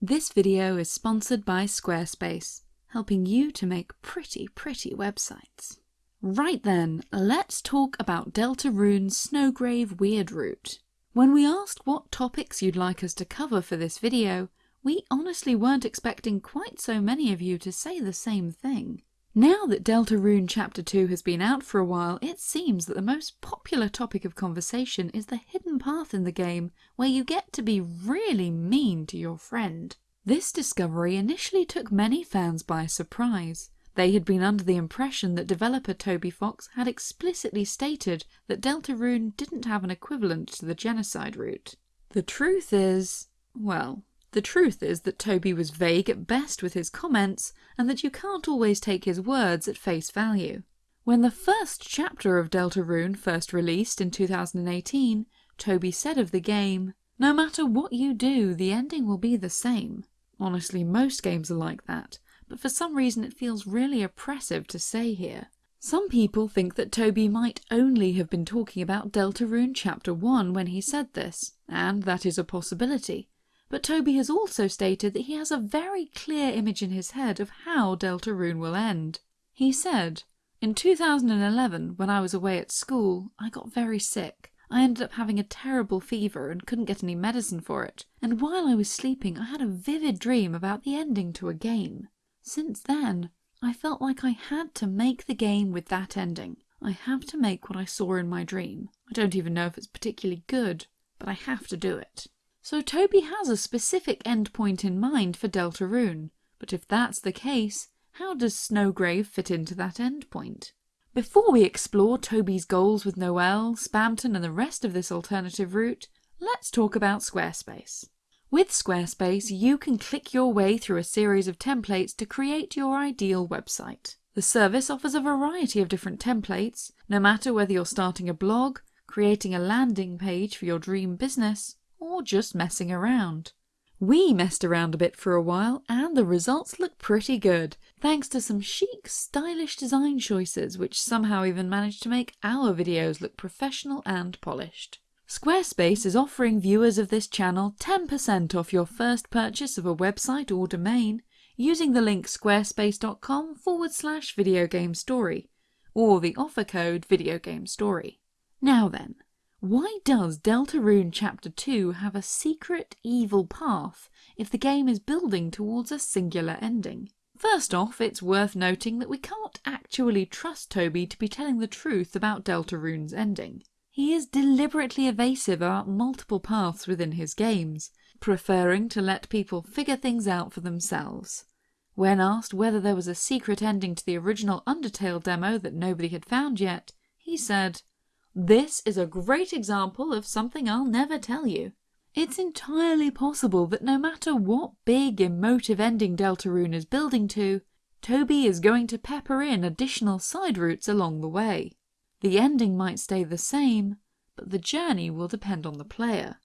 This video is sponsored by Squarespace, helping you to make pretty, pretty websites. Right then, let's talk about Deltarune's Snowgrave Weird Weirdroot. When we asked what topics you'd like us to cover for this video, we honestly weren't expecting quite so many of you to say the same thing. Now that Deltarune Chapter 2 has been out for a while, it seems that the most popular topic of conversation is the hidden path in the game where you get to be really mean to your friend. This discovery initially took many fans by surprise. They had been under the impression that developer Toby Fox had explicitly stated that Deltarune didn't have an equivalent to the genocide route. The truth is, well, the truth is that Toby was vague at best with his comments, and that you can't always take his words at face value. When the first chapter of Deltarune first released in 2018, Toby said of the game, No matter what you do, the ending will be the same. Honestly, most games are like that, but for some reason it feels really oppressive to say here. Some people think that Toby might only have been talking about Deltarune Chapter 1 when he said this, and that is a possibility but Toby has also stated that he has a very clear image in his head of how Deltarune will end. He said, In 2011, when I was away at school, I got very sick. I ended up having a terrible fever and couldn't get any medicine for it, and while I was sleeping I had a vivid dream about the ending to a game. Since then, I felt like I had to make the game with that ending. I have to make what I saw in my dream. I don't even know if it's particularly good, but I have to do it. So Toby has a specific endpoint in mind for Deltarune, but if that's the case, how does Snowgrave fit into that endpoint? Before we explore Toby's goals with Noelle, Spamton and the rest of this alternative route, let's talk about Squarespace. With Squarespace, you can click your way through a series of templates to create your ideal website. The service offers a variety of different templates, no matter whether you're starting a blog, creating a landing page for your dream business, or just messing around. We messed around a bit for a while and the results look pretty good, thanks to some chic, stylish design choices which somehow even managed to make our videos look professional and polished. Squarespace is offering viewers of this channel 10% off your first purchase of a website or domain using the link squarespace.com forward slash videogamestory or the offer code video-game-story. Now then, why does Deltarune Chapter 2 have a secret evil path if the game is building towards a singular ending? First off, it's worth noting that we can't actually trust Toby to be telling the truth about Deltarune's ending. He is deliberately evasive about multiple paths within his games, preferring to let people figure things out for themselves. When asked whether there was a secret ending to the original Undertale demo that nobody had found yet, he said, this is a great example of something I'll never tell you. It's entirely possible that no matter what big emotive ending Deltarune is building to, Toby is going to pepper in additional side routes along the way. The ending might stay the same, but the journey will depend on the player.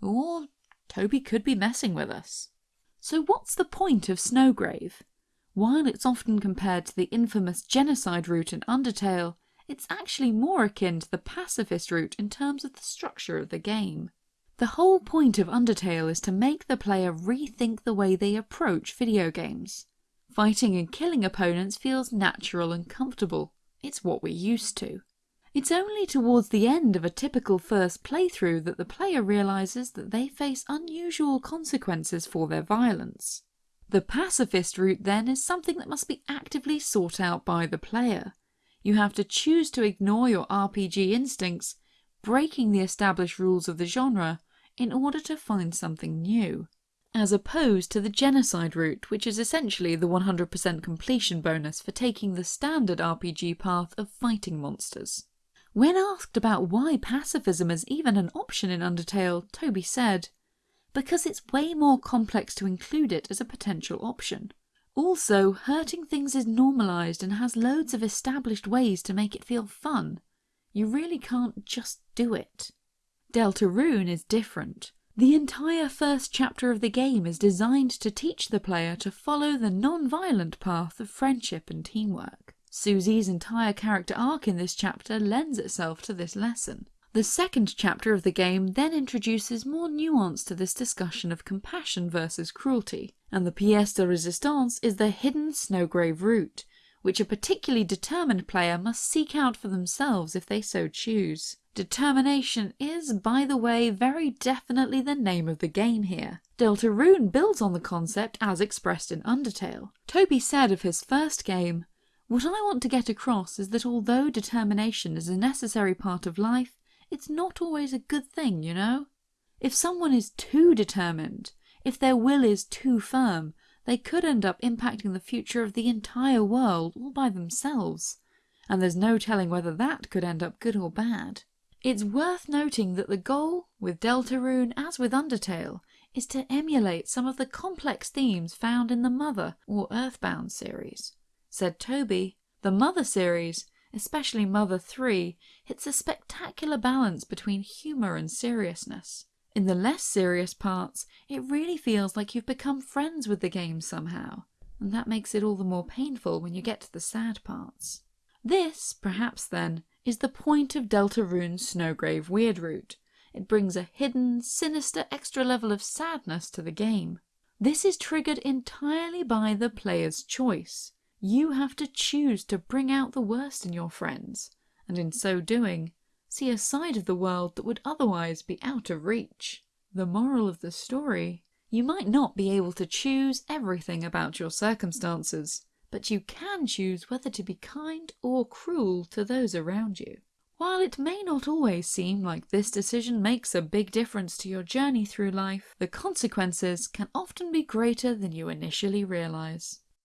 Or Toby could be messing with us. So what's the point of Snowgrave? While it's often compared to the infamous genocide route in Undertale, it's actually more akin to the pacifist route in terms of the structure of the game. The whole point of Undertale is to make the player rethink the way they approach video games. Fighting and killing opponents feels natural and comfortable. It's what we're used to. It's only towards the end of a typical first playthrough that the player realises that they face unusual consequences for their violence. The pacifist route then is something that must be actively sought out by the player. You have to choose to ignore your RPG instincts, breaking the established rules of the genre, in order to find something new. As opposed to the genocide route, which is essentially the 100% completion bonus for taking the standard RPG path of fighting monsters. When asked about why pacifism is even an option in Undertale, Toby said, Because it's way more complex to include it as a potential option. Also, hurting things is normalised and has loads of established ways to make it feel fun. You really can't just do it. Deltarune is different. The entire first chapter of the game is designed to teach the player to follow the non-violent path of friendship and teamwork. Susie's entire character arc in this chapter lends itself to this lesson. The second chapter of the game then introduces more nuance to this discussion of compassion versus cruelty, and the pièce de résistance is the hidden Snowgrave route, which a particularly determined player must seek out for themselves if they so choose. Determination is, by the way, very definitely the name of the game here. Deltarune builds on the concept as expressed in Undertale. Toby said of his first game, What I want to get across is that although determination is a necessary part of life, it's not always a good thing, you know? If someone is too determined, if their will is too firm, they could end up impacting the future of the entire world all by themselves, and there's no telling whether that could end up good or bad. It's worth noting that the goal, with Deltarune as with Undertale, is to emulate some of the complex themes found in the Mother or Earthbound series. Said Toby, the Mother series especially Mother 3, hits a spectacular balance between humour and seriousness. In the less serious parts, it really feels like you've become friends with the game somehow, and that makes it all the more painful when you get to the sad parts. This, perhaps then, is the point of Deltarune's Snowgrave Weird Weirdroot. It brings a hidden, sinister extra level of sadness to the game. This is triggered entirely by the player's choice. You have to choose to bring out the worst in your friends, and in so doing, see a side of the world that would otherwise be out of reach. The moral of the story you might not be able to choose everything about your circumstances, but you can choose whether to be kind or cruel to those around you. While it may not always seem like this decision makes a big difference to your journey through life, the consequences can often be greater than you initially realise.